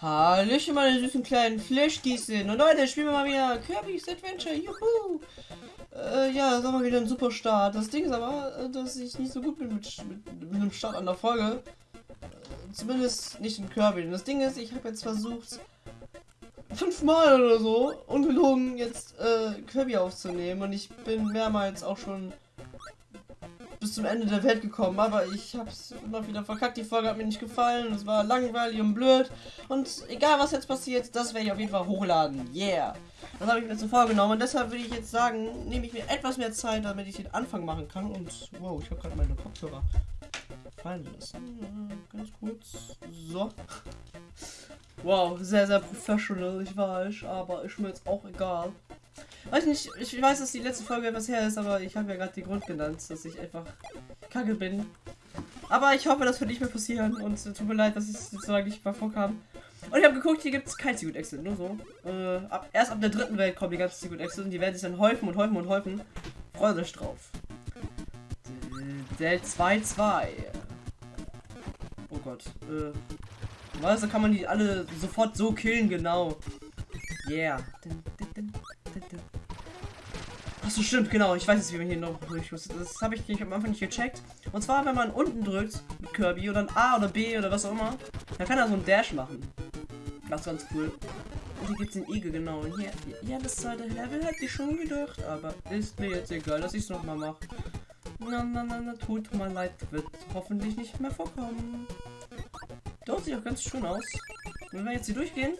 Hallöchen, meine süßen kleinen Flashgießen. Und heute spielen wir mal wieder Kirby's Adventure. Juhu! Äh, ja, das war mal wieder ein super Start. Das Ding ist aber, äh, dass ich nicht so gut bin mit, mit, mit einem Start an der Folge. Äh, zumindest nicht in Kirby. Und das Ding ist, ich habe jetzt versucht, fünfmal oder so, ungelogen, jetzt äh, Kirby aufzunehmen. Und ich bin mehrmals auch schon bis zum Ende der Welt gekommen, aber ich hab's immer wieder verkackt. Die Folge hat mir nicht gefallen, es war langweilig und blöd. Und egal was jetzt passiert, das werde ich auf jeden Fall hochladen. Yeah! Das habe ich mir so vorgenommen und deshalb würde ich jetzt sagen, nehme ich mir etwas mehr Zeit, damit ich den Anfang machen kann. Und wow, ich habe gerade meine Kopfhörer fallen lassen. Ganz kurz. So. Wow, sehr, sehr professional, ich weiß, aber ist mir jetzt auch egal. Weiß nicht, ich weiß, dass die letzte Folge etwas her ist, aber ich habe ja gerade den Grund genannt, dass ich einfach kacke bin. Aber ich hoffe, das wird nicht mehr passieren und es tut mir leid, dass es so lange nicht mal vorkam. Und ich habe geguckt, hier gibt es kein Secret Exit, nur so. Äh, ab, erst ab der dritten Welt kommen die ganzen Secret Exit und die werden sich dann häufen und häufen und häufen. Freut euch drauf. Del 2-2. Oh Gott. Äh? Da kann man die alle sofort so killen, genau. Yeah. Achso, stimmt, genau. Ich weiß jetzt, wie man hier noch durch muss. Das habe ich nicht am Anfang nicht gecheckt. Und zwar, wenn man unten drückt mit Kirby oder ein A oder B oder was auch immer, dann kann er so einen Dash machen. Das ist ganz cool. Und hier gibt es den Igel, genau. Und hier, ja, das zweite Level hätte ich schon gedacht, aber ist mir jetzt egal, dass ich es nochmal mache. Na, na, na, na, tut mal leid, wird hoffentlich nicht mehr vorkommen. Dort sieht auch ganz schön aus. Wenn wir jetzt hier durchgehen,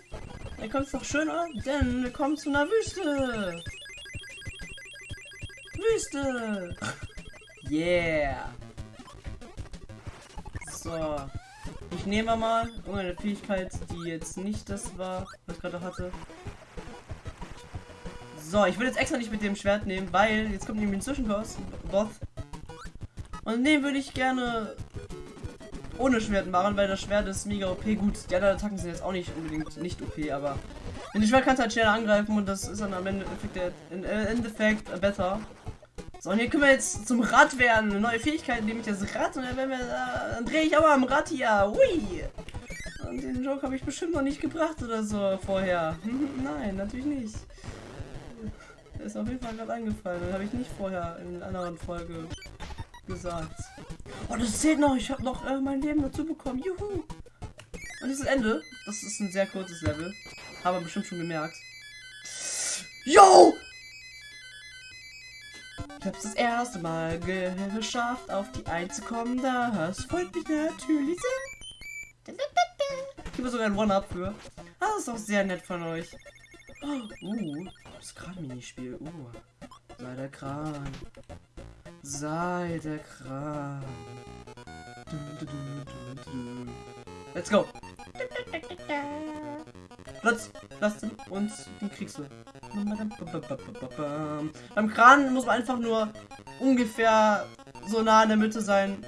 dann kommt es noch schöner, denn wir kommen zu einer Wüste. Wüste. Yeah. So. Ich nehme mal irgendeine Fähigkeit, die jetzt nicht das war, was ich gerade hatte. So, ich will jetzt extra nicht mit dem Schwert nehmen, weil jetzt kommt nämlich ein Zwischenboss. Boss. Und den würde ich gerne ohne Schwert machen, weil das Schwert ist mega OP. Gut, die anderen Attacken sind jetzt auch nicht unbedingt nicht OP, aber wenn die Schwert kannst halt schneller angreifen und das ist dann am Ende im Endeffekt besser. So, und hier können wir jetzt zum Rad werden. Eine neue Fähigkeit, nehme ich das Rad und dann, wir, äh, dann drehe ich aber am Rad hier. Ui! Und den Joke habe ich bestimmt noch nicht gebracht oder so vorher. Nein, natürlich nicht. ist auf jeden Fall gerade eingefallen. Das habe ich nicht vorher in einer anderen Folge gesagt. Oh, das zählt noch. Ich habe noch äh, mein Leben dazu bekommen. Juhu! Und dieses Ende, das ist ein sehr kurzes Level. Haben wir bestimmt schon gemerkt. Yo! Ich hab's das erste Mal geschafft, auf die 1 zu kommen. Das freut mich natürlich sehr. Ich habe sogar ein One-Up für. Das ist doch sehr nett von euch. Oh, uh, das Kran-Minispiel. Uh, sei der Kran. Sei der Kran. Let's go. Platz, lassen uns den kriegst du. Beim Kran muss man einfach nur ungefähr so nah in der Mitte sein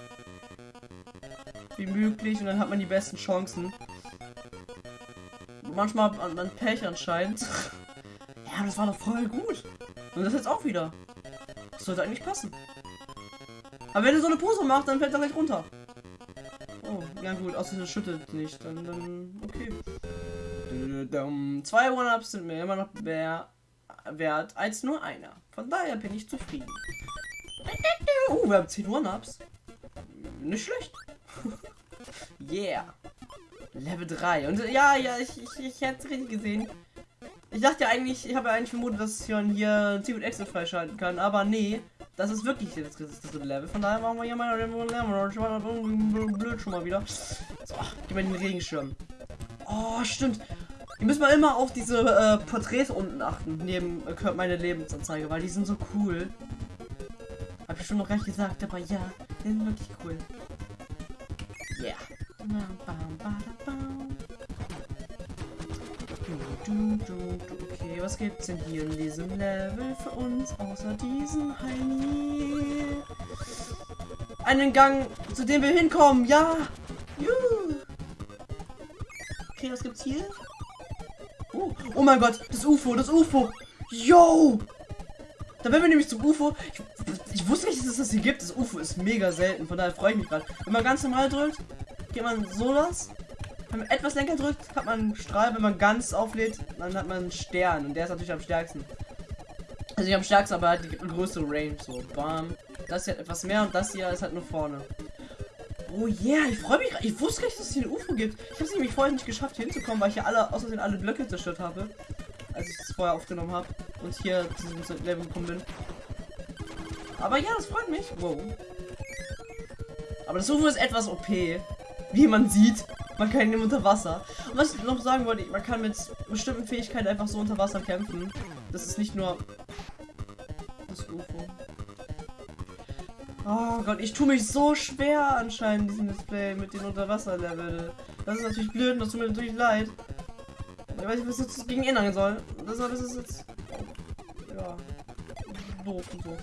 wie möglich und dann hat man die besten Chancen. Manchmal an, an Pech anscheinend. ja, das war doch voll gut. Und das jetzt auch wieder. Das sollte eigentlich passen. Aber wenn er so eine Pose macht, dann fällt er gleich runter. Oh, ja gut, außer er schüttelt nicht. Dann, dann okay. Zwei One-Ups sind mir immer noch mehr wert als nur einer. Von daher bin ich zufrieden. Oh, wir haben 10 One-Ups. Nicht schlecht. yeah. Level 3. Und ja, ja, ich, ich, ich hätte es richtig gesehen. Ich dachte ja eigentlich, ich habe ja eigentlich vermutet, dass ich hier Secret Exit freischalten kann, aber nee, das ist wirklich das, das Level. Von daher machen wir hier mal blöd schon mal wieder. So, gib mir den Regenschirm. Oh, stimmt. Ihr müsst mal immer auf diese äh, Porträts unten achten, neben äh, meine Lebensanzeige, weil die sind so cool. Hab ich schon noch gar nicht gesagt, aber ja, die sind wirklich cool. Yeah. Okay, was gibt's denn hier in diesem Level für uns, außer diesen Heini? Einen Gang, zu dem wir hinkommen, ja! Juhu. Okay, was gibt's hier? Oh, oh mein Gott, das UFO, das UFO. Yo! Da werden wir nämlich zum UFO. Ich, ich, wusste nicht, dass es das hier gibt. Das UFO ist mega selten. Von daher freue ich mich gerade. Wenn man ganz normal drückt, geht man so das. Wenn man etwas länger drückt, hat man einen Strahl. Wenn man ganz auflädt, dann hat man einen Stern. Und der ist natürlich am stärksten. Also nicht am stärksten, aber halt die größere Range. So, bam. Das hier hat etwas mehr und das hier ist halt nur vorne. Oh yeah, ich freue mich. Ich wusste gar nicht, dass es hier eine UFO gibt. Ich habe es nämlich vorher nicht geschafft, hinzukommen, weil ich hier alle, außerdem alle Blöcke zerstört habe. Als ich es vorher aufgenommen habe. Und hier zu diesem Level gekommen bin. Aber ja, das freut mich. Wow. Aber das UFO ist etwas OP. Wie man sieht. Man kann ihn unter Wasser. Und was ich noch sagen wollte, man kann mit bestimmten Fähigkeiten einfach so unter Wasser kämpfen. Das ist nicht nur das UFO. Oh Gott, ich tue mich so schwer anscheinend diesem Display mit den Unterwasserlevel. Das ist natürlich blöd und das tut mir natürlich leid. Ich weiß nicht, was jetzt gegen ändern soll. Das, das ist jetzt. Ja. Doof und so.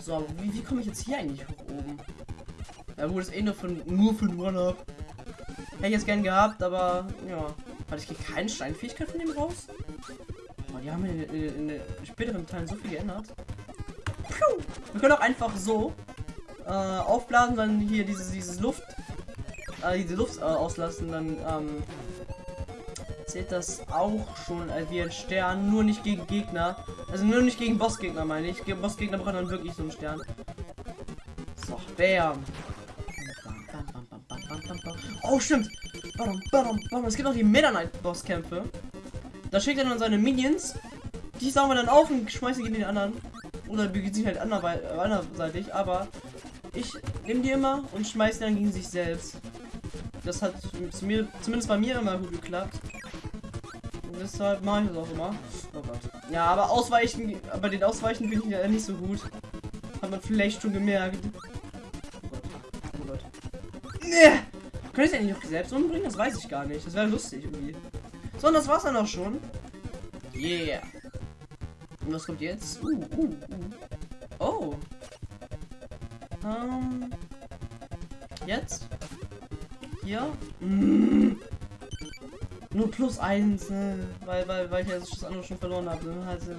So, wie, wie komme ich jetzt hier eigentlich hoch oben? Ja gut, ist eh nur von nur für One-Up. Hätte ich jetzt gern gehabt, aber ja. Warte, ich kriege keine Steinfähigkeit von dem raus? Oh, die haben in, in, in den späteren Teilen so viel geändert. Puh. Wir können auch einfach so äh, aufblasen, dann hier dieses, dieses Luft, äh, diese Luft äh, auslassen, dann ähm, zählt das auch schon als wie ein Stern, nur nicht gegen Gegner. Also nur nicht gegen Bossgegner meine ich. Gegen Bossgegner braucht dann wirklich so einen Stern. So, bam. Oh, stimmt. Es gibt auch die Meta Knight Bosskämpfe. Da schickt er dann seine Minions. Die saugen wir dann auf und schmeißen gegen den anderen. Oder beginnt sich halt anderseitig. Aber ich nehme die immer und schmeiße dann gegen sich selbst. Das hat zu mir, zumindest bei mir immer gut geklappt. Und deshalb mache ich das auch immer. Oh Gott. Ja, aber ausweichen, bei den Ausweichen bin ich ja nicht so gut. Hat man vielleicht schon gemerkt. Oh Gott. Oh Gott. Nee. Könnte ich auch selbst umbringen? Das weiß ich gar nicht. Das wäre lustig irgendwie. So, und das war's dann auch schon. Yeah. Und was kommt jetzt? Uh, uh, uh. Oh. Ähm. Jetzt? Hier? Mm. Nur plus eins, ne? Weil, weil, weil ich das andere schon verloren habe. Ne? Also,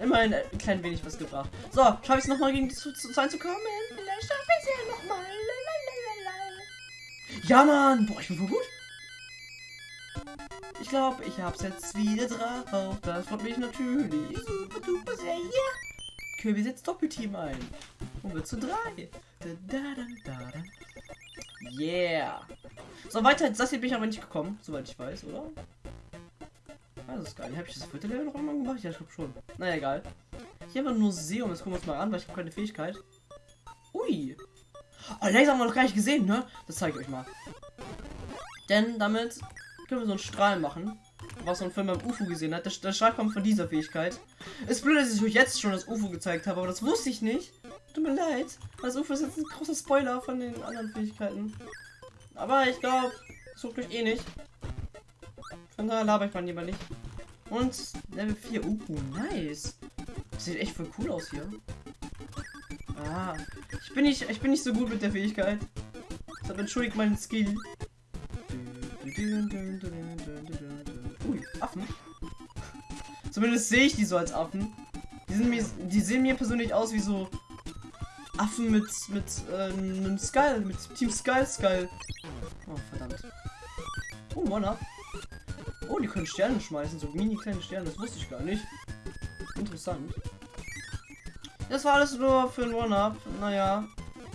immerhin ein klein wenig was gebracht. So, schaffe ich es nochmal gegen die zu, zu, zu kommen? Ja, Mann! Boah, ich bin voll gut. Ich glaube, ich hab's jetzt wieder drauf. Das freut mich natürlich. Super duper sehr. Ja. Kirby setzt Doppelteam ein. Und wird zu drei. Da, da, da, da, da. Yeah. So, weiter das hier bin ich aber nicht gekommen, soweit ich weiß, oder? Ah, das ist geil. Habe ich das vierte Level noch einmal gemacht? Ja, ich glaube schon. Naja, egal. Hier haben wir nur Museum. Jetzt gucken wir uns mal an, weil ich habe keine Fähigkeit. Ui. Oh, Laser haben wir noch gar nicht gesehen, ne? Das zeige ich euch mal. Denn damit können wir so einen Strahl machen. Was man vorhin beim UFO gesehen hat. Der, der Strahl kommt von dieser Fähigkeit. Ist blöd, dass ich euch jetzt schon das UFO gezeigt habe, aber das wusste ich nicht. Tut mir leid. Das UFO ist jetzt ein großer Spoiler von den anderen Fähigkeiten. Aber ich glaube, sucht euch eh nicht. Von daher laber ich mal lieber nicht. Und Level 4. Uh, nice. Sieht echt voll cool aus hier. Ah, ich bin nicht, ich bin nicht so gut mit der Fähigkeit. Deshalb entschuldigt meinen Skill. Ui, Affen. Zumindest sehe ich die so als Affen. Die, sind mir, die sehen mir persönlich aus wie so Affen mit, mit äh, einem Skull, mit Team Skull Skull. Oh, verdammt. Oh, One-Up. Oh, die können Sterne schmeißen, so mini kleine Sterne, das wusste ich gar nicht. Interessant. Das war alles nur für ein One-Up. Naja,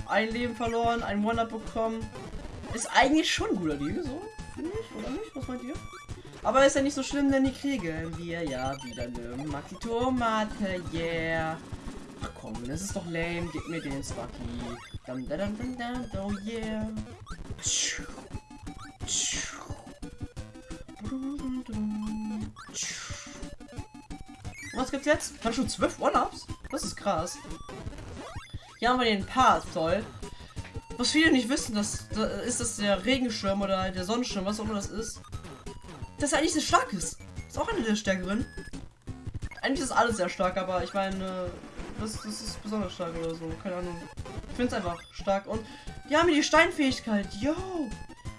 ein Leben verloren, ein One-Up bekommen. Ist eigentlich schon ein guter Deal, so. Finde ich, oder nicht? Was meint ihr? Aber ist ja nicht so schlimm, denn die kriegen wir ja wieder eine Maki Tomate, yeah. Ach komm, das ist doch lame. Gib mir den Swacky. Dum, dum, dum, dum, oh yeah. Was gibt's jetzt? Kann schon zwölf One-Ups? Das ist krass. Hier haben wir den Part, toll. Was viele nicht wissen, das, das ist das der Regenschirm oder der Sonnenschirm, was auch immer das ist. Das ist eigentlich sehr stark ist. Ist auch eine der stärkeren. Eigentlich ist alles sehr stark, aber ich meine, das, das ist besonders stark oder so. Keine Ahnung. Ich finde es einfach stark. Und die haben die Steinfähigkeit. Yo!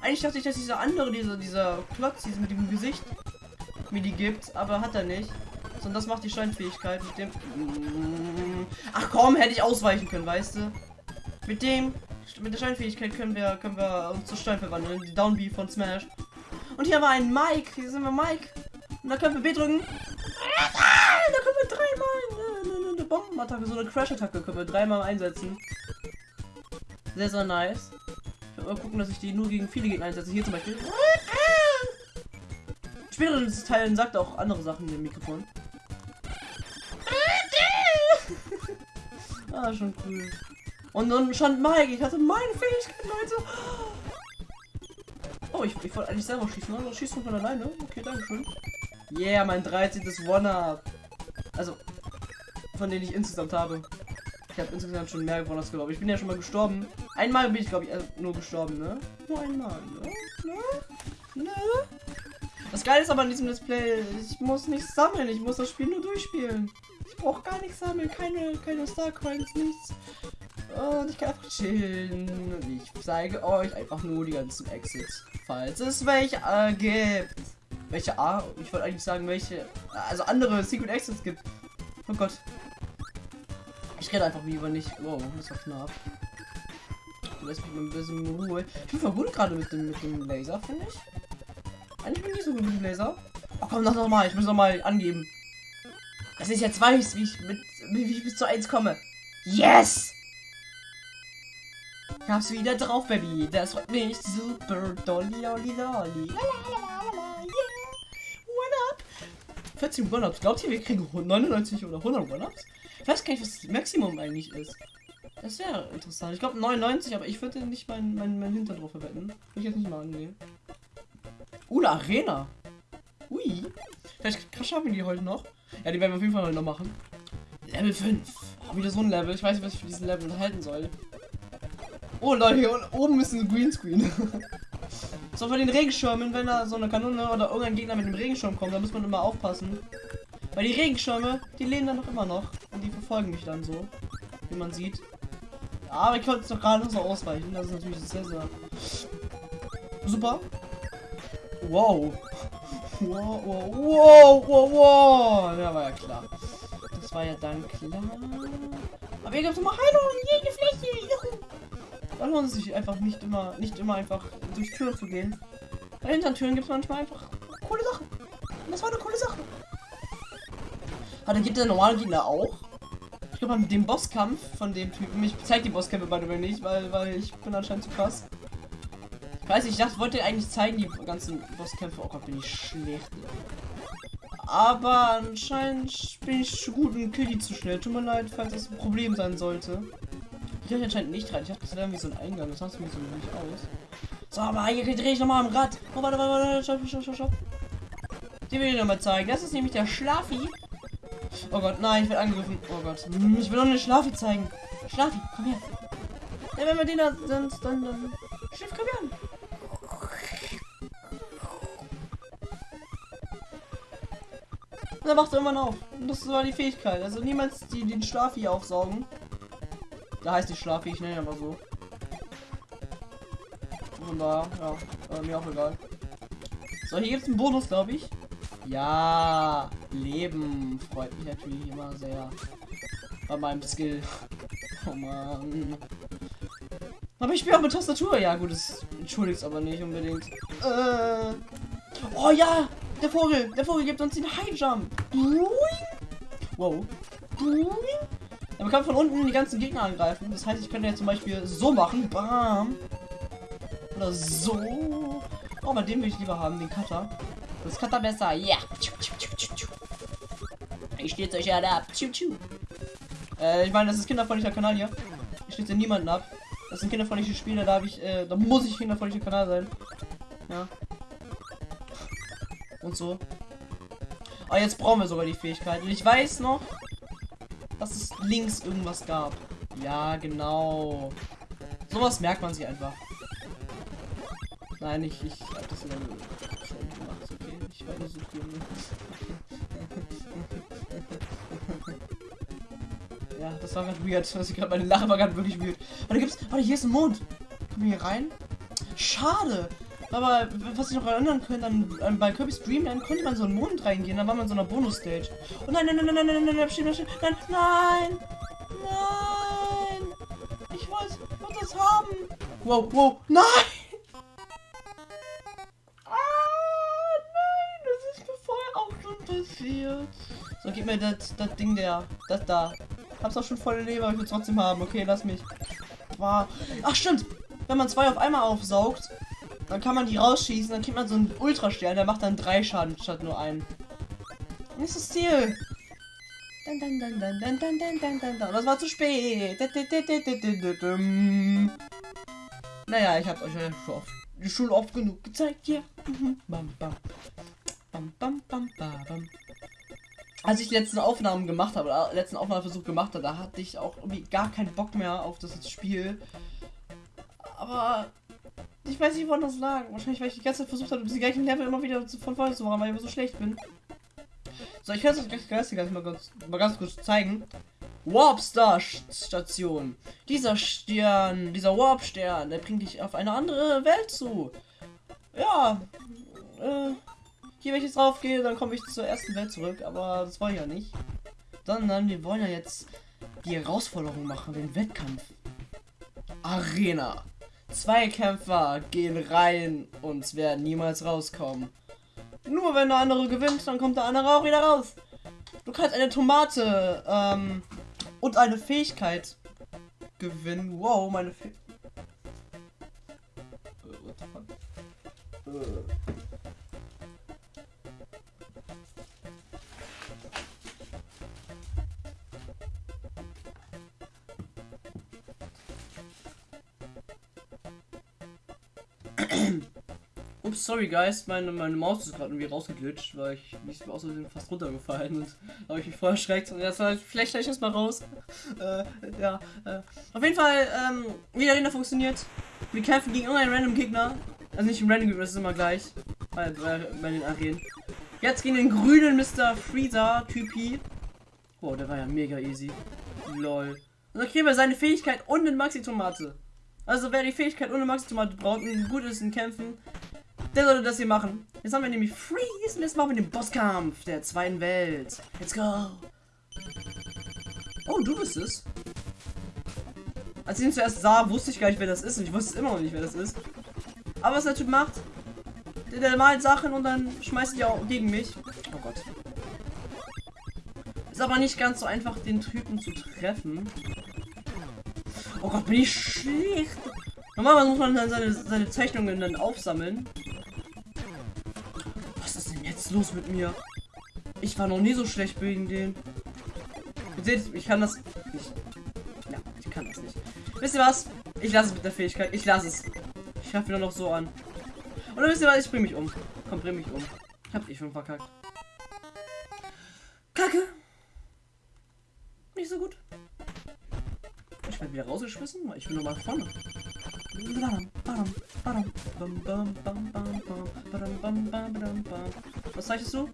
Eigentlich dachte ich, dass dieser andere, dieser, dieser Klotz, dieser mit dem Gesicht, mir die gibt, aber hat er nicht. Und das macht die Steinfähigkeit mit dem. Ach komm, hätte ich ausweichen können, weißt du? Mit dem mit der Steinfähigkeit können wir, können wir uns zu Stein verwandeln. Die Down von Smash. Und hier haben wir einen Mike. Hier sind wir Mike. Und da können wir B drücken. Da können wir dreimal eine, eine, eine Bombenattacke, so eine Crash-Attacke können wir dreimal einsetzen. Sehr, sehr nice. Ich werde mal gucken, dass ich die nur gegen viele Gegner einsetze. Hier zum Beispiel. Späteren Teilen sagt auch andere Sachen im Mikrofon. Ah, schon cool. Und dann schon Mike, ich hatte meine Fähigkeit, Leute. Oh, ich, ich wollte eigentlich selber schießen, aber schießt du von alleine. Okay, danke schön. Yeah, mein 13. One-Up. Also, von denen ich insgesamt habe. Ich habe insgesamt schon mehr gewonnen, glaube ich. Ich bin ja schon mal gestorben. Einmal bin ich, glaube ich, äh, nur gestorben, ne? Nur einmal, ne? Ne? Ne? Das Geile ist aber in diesem Display, ich muss nicht sammeln, ich muss das Spiel nur durchspielen. Brauche gar nichts sammeln, keine, keine Star Coins, nichts. Und ich kann einfach chillen. Ich zeige euch einfach nur die ganzen Exits, falls es welche äh, gibt. Welche A? Ich wollte eigentlich sagen, welche. Also andere Secret Exits gibt. Oh Gott. Ich rede einfach lieber nicht. Wow, das war knapp. Lass mich mal ein bisschen Ruhe. Ich bin voll gut gerade mit dem, mit dem Laser, finde ich. Eigentlich bin ich nicht so gut mit dem Laser. Oh komm, noch mal. Ich muss noch mal angeben. Dass ich jetzt weiß, wie ich mit wie ich bis zu 1 komme. Yes! Ich hab's wieder drauf, Baby. Das freut mich super. Dolly, lolly, lolly. 14 One-Ups. Glaubt ihr, wir kriegen 99 oder 100 One-Ups? Ich weiß gar nicht, was das Maximum eigentlich ist. Das wäre interessant. Ich glaube 99, aber ich würde nicht meinen mein, mein Hintern drauf verwetten. Will ich jetzt nicht mal angehen. Uh, eine Arena. Ui. Vielleicht schaffen wir die heute noch. Ja, die werden wir auf jeden Fall noch machen. Level 5. Oh, wieder so ein Level. Ich weiß nicht, was ich für diesen Level halten soll. Oh Leute, hier oben ist ein Greenscreen. so von den Regenschirmen, wenn da so eine Kanone oder irgendein Gegner mit dem Regenschirm kommt, da muss man immer aufpassen. Weil die Regenschirme, die leben dann noch immer noch. Und die verfolgen mich dann so. Wie man sieht. Aber ich konnte es doch gerade so ausweichen. Das ist natürlich sehr, sehr super. Wow. Wow, wow, wow, wow, wow. Ja, war ja klar. Das war ja dann klar. Aber gibt es immer Heilung, jede Fläche. Juhu. Lohnt es sich einfach nicht immer, nicht immer einfach durch Türen zu gehen. Bei hinter Türen gibt es manchmal einfach coole Sachen. Und das war eine coole Sache. Warte, gibt der normale Gegner auch? Ich glaube, mit dem Bosskampf von dem Typen. Ich zeige die Bosskämpfe bei mir nicht, weil, weil ich bin anscheinend zu krass. Weiß ich dachte, wollte eigentlich zeigen, die ganzen Bosskämpfe. Oh Gott, bin ich schlecht. Aber anscheinend bin ich zu gut und kill die zu schnell. Tut mir leid, falls das ein Problem sein sollte. Ich kann anscheinend nicht rein. Ich dachte, das wäre irgendwie so ein Eingang. Das sah mir so nicht aus. So, aber hier drehe ich nochmal am Rad. Oh, warte, warte, warte. Stopp, stopp, stopp, stopp. Die will ich nochmal zeigen. Das ist nämlich der Schlafi. Oh Gott, nein, ich werde angegriffen. Oh Gott. Ich will doch eine Schlafi zeigen. Schlafi, komm her. Ja, wenn wir den da sind, dann, dann. Und dann macht er irgendwann auf. Und das war die Fähigkeit. Also niemals die, den Schlafi aufsaugen. Da heißt die Schlafi, ich nenne aber so. Von daher, ja, äh, mir auch egal. So, hier gibt es einen Bonus, glaube ich. Ja, Leben freut mich natürlich immer sehr. Bei meinem Skill. Oh man. Aber ich spiele auch mit Tastatur. Ja, gut, das entschuldigt aber nicht unbedingt. Äh. Oh ja, der Vogel. Der Vogel gibt uns den High Jump. Wow. Er kann von unten die ganzen Gegner angreifen. Das heißt, ich könnte jetzt zum Beispiel so machen. Bam. Oder so. Oh, bei dem will ich lieber haben, den Cutter. Das Cutter besser. Ja. Yeah. Ich stehe euch ja ab. Äh, ich meine, das ist kinderfreundlicher Kanal hier. Ich stehe niemanden ab. Das sind kinderfreundliche Spiele, da habe ich, äh, da muss ich kinderfreundlicher Kanal sein. Ja. Und so. Ah, jetzt brauchen wir sogar die Fähigkeit. Und ich weiß noch, dass es links irgendwas gab. Ja, genau. Sowas merkt man sich einfach. Nein, ich, ich hab das immer gemacht. Okay, ich war nur so Ja, das war gerade weird. Das gerade meine Lache war gerade wirklich weird. Warte, gibt's. Warte, hier ist ein Mond. Kommen wir hier rein? Schade. Aber was ich noch erinnern könnte, dann ähm, bei Kirby's Dream Land konnte man so einen Mond reingehen, dann war man so einer Bonus-Stage. Oh nein, nein, nein, nein, nein, nein, nein, nein, nein, nein, nein, nein, nein, ich wollte, wollte das haben. Wow, wow, nein! Ah, nein, das ist mir vorher auch schon passiert. So, gib mir das, das Ding der, das da. Hab's auch schon volle Leber, ich will trotzdem haben. Okay, lass mich. Wow. Ach, stimmt. Wenn man zwei auf einmal aufsaugt, dann kann man die rausschießen, dann kriegt man so einen Ultrastern, der macht dann drei Schaden statt nur einen. Nächstes Ziel. Dun, dun, dun, dun, dun, dun, dun, dun, dun. Das war zu spät. Naja, ich hab's euch ja schon oft, schon oft genug gezeigt hier. Bam, bam. Bam, bam, bam, bam. Als ich die letzten Aufnahmen gemacht habe, oder letzten Aufnahmeversuch gemacht habe, da hatte ich auch irgendwie gar keinen Bock mehr auf das Spiel. Aber ich weiß nicht, woran das lag. Wahrscheinlich, weil ich die ganze Zeit versucht habe, diese gleichen Level immer wieder von vorne zu machen, weil ich so schlecht bin. So, ich kann es euch gleich, gleich mal, ganz, mal ganz kurz zeigen. Warpstar Station. Dieser Stern, dieser Warp Stern, der bringt dich auf eine andere Welt zu. Ja, äh, hier wenn ich jetzt drauf gehe, dann komme ich zur ersten Welt zurück, aber das wollen ja nicht. Sondern wir wollen ja jetzt die Herausforderung machen, den Wettkampf. Arena. Zwei Kämpfer gehen rein und werden niemals rauskommen. Nur wenn der andere gewinnt, dann kommt der andere auch wieder raus. Du kannst eine Tomate ähm, und eine Fähigkeit gewinnen. Wow, meine Fähigkeit. Sorry guys, meine, meine Maus ist gerade irgendwie rausgeglitscht, weil ich nicht aus Versehen fast runtergefallen und habe ich mich voll erschreckt und jetzt halt, vielleicht gleich erstmal raus. äh, ja, äh. Auf jeden Fall, ähm, wie der Arena funktioniert. Wir kämpfen gegen irgendeinen random Gegner. Also nicht im random Gegner, das ist immer gleich. Bei, bei, bei den Arenen. Jetzt gegen den grünen Mr. Freezer Typi. Boah, der war ja mega easy. Lol. Und dann kriegen wir seine Fähigkeit und den Maxi-Tomate. Also wer die Fähigkeit ohne Maxi-Tomate braucht und gut ist in Kämpfen, der sollte das hier machen. Jetzt haben wir nämlich Freeze und jetzt machen wir den Bosskampf der zweiten Welt. Let's go. Oh, du bist es. Als ich ihn zuerst sah, wusste ich gar nicht, wer das ist. Und ich wusste immer noch nicht, wer das ist. Aber was der Typ macht, der, der malt Sachen und dann schmeißt die auch gegen mich. Oh Gott. Ist aber nicht ganz so einfach, den Typen zu treffen. Oh Gott, bin ich schlecht. Normalerweise muss man dann seine, seine Zeichnungen dann aufsammeln. Jetzt los mit mir? Ich war noch nie so schlecht gegen den. Ihr seht, ich kann das nicht. Ja, ich kann das nicht. Wisst ihr was? Ich lasse es mit der Fähigkeit. Ich lasse es. Ich schaffe nur noch so an. Und dann wisst ihr was? Ich bring mich um. Komm, bring mich um. Ich hab dich schon verkackt. Kacke. Nicht so gut. Ich werde wieder rausgeschmissen, ich bin nochmal vorne. Was zeichnest du?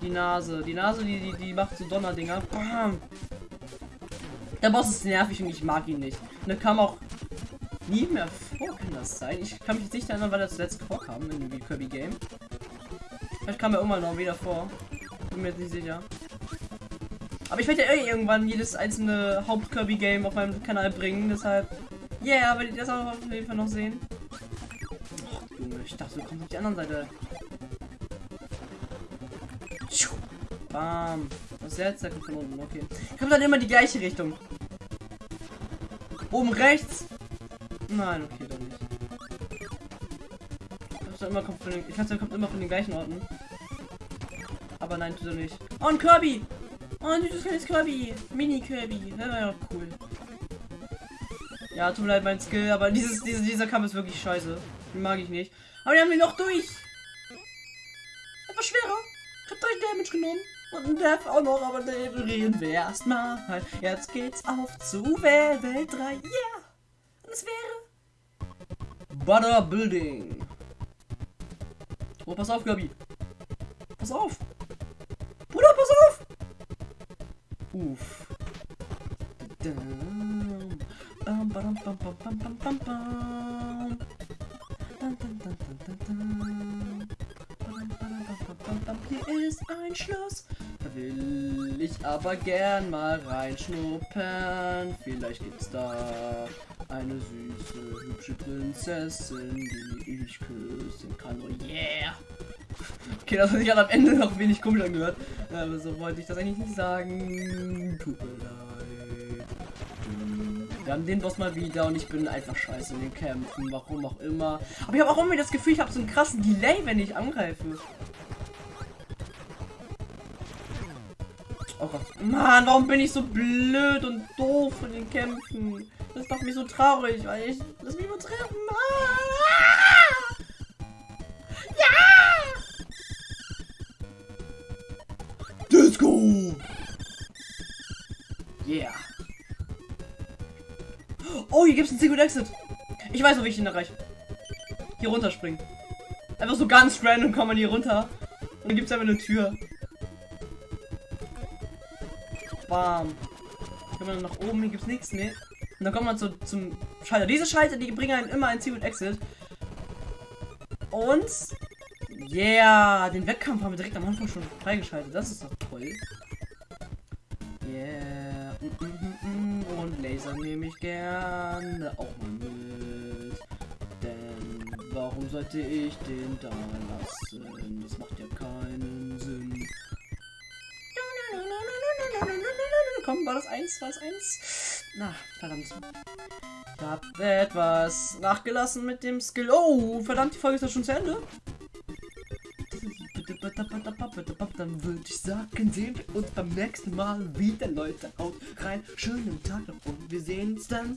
Die Nase. Die Nase, die, die, die macht so Donnerdinger. Der Boss ist nervig und ich mag ihn nicht. Und er kam auch nie mehr vor, kann das sein? Ich kann mich nicht erinnern, weil er zuletzt vorkam in dem Kirby Game. Vielleicht kam er irgendwann noch wieder vor. Bin mir jetzt nicht sicher. Aber ich werde ja eh irgendwann jedes einzelne Haupt-Kirby-Game auf meinem Kanal bringen, deshalb. Yeah, aber das auch auf jeden Fall noch sehen. Oh, Junge, ich dachte, du kommst auf die andere Seite. Bam. Was jetzt? Der kommt von unten, okay. Kommt dann immer die gleiche Richtung. Oben rechts. Nein, okay, dann nicht. Ich immer kommt von den, ich weiß, kommt immer von den gleichen Orten. Aber nein, tut er nicht. Oh, ein Kirby! Oh, ein süßes kleines Kirby. Mini-Kirby. Das war ja cool. Ja, tut mir leid, mein Skill, aber dieses, diese, dieser Kampf ist wirklich scheiße. Den mag ich nicht. Aber wir haben ihn noch durch. Etwas schwerer. Ich hab 3 Damage genommen. Und Death auch noch, aber den reden wir erstmal. Jetzt geht's auf zu Welt 3. Yeah! Und es wäre. Butter Building. Oh, pass auf, Gabi. Pass auf. Bruder, pass auf. Uff. Hier ist ein Schloss. Will ich aber gern mal reinschnuppern. Vielleicht gibt's da Eine süße, hübsche Prinzessin, die ich küssen kann. Oh yeah! Okay, das hat sich am Ende noch wenig komisch angehört. Aber so wollte ich das eigentlich nicht sagen. Tut mir leid. Wir haben den Boss mal wieder und ich bin einfach scheiße in den Kämpfen. Warum auch immer. Aber ich habe auch irgendwie das Gefühl, ich habe so einen krassen Delay, wenn ich angreife. Gott. Mann, warum bin ich so blöd und doof in den Kämpfen? Das macht mich so traurig, weil ich. Lass mich mal treffen. Ah! Ja! Disco! Yeah. Oh, hier gibt es einen Secret Exit. Ich weiß, wo ich ihn erreiche. Hier runterspringen. Einfach so ganz random kommt man hier runter. Und dann gibt es einfach eine Tür. Bam. Kann man nach oben, hier gibt's nichts, ne? Und dann kommt man zu, zum Schalter. Diese Schalter, die bringen einen immer ein Ziel und Exit. Und yeah, den Wettkampf haben wir direkt am Anfang schon freigeschaltet. Das ist doch toll. Yeah. Mm, mm, mm, und Laser nehme ich gerne auch mal mit. Denn warum sollte ich den da lassen? Das macht ja keinen Komm, war das eins? War das eins? Na, verdammt. Ich hab etwas nachgelassen mit dem Skill. Oh, verdammt, die Folge ist ja schon zu Ende. Dann würde ich sagen, sehen wir uns beim nächsten Mal wieder, Leute. Haut rein. Schönen Tag noch und wir sehen uns dann.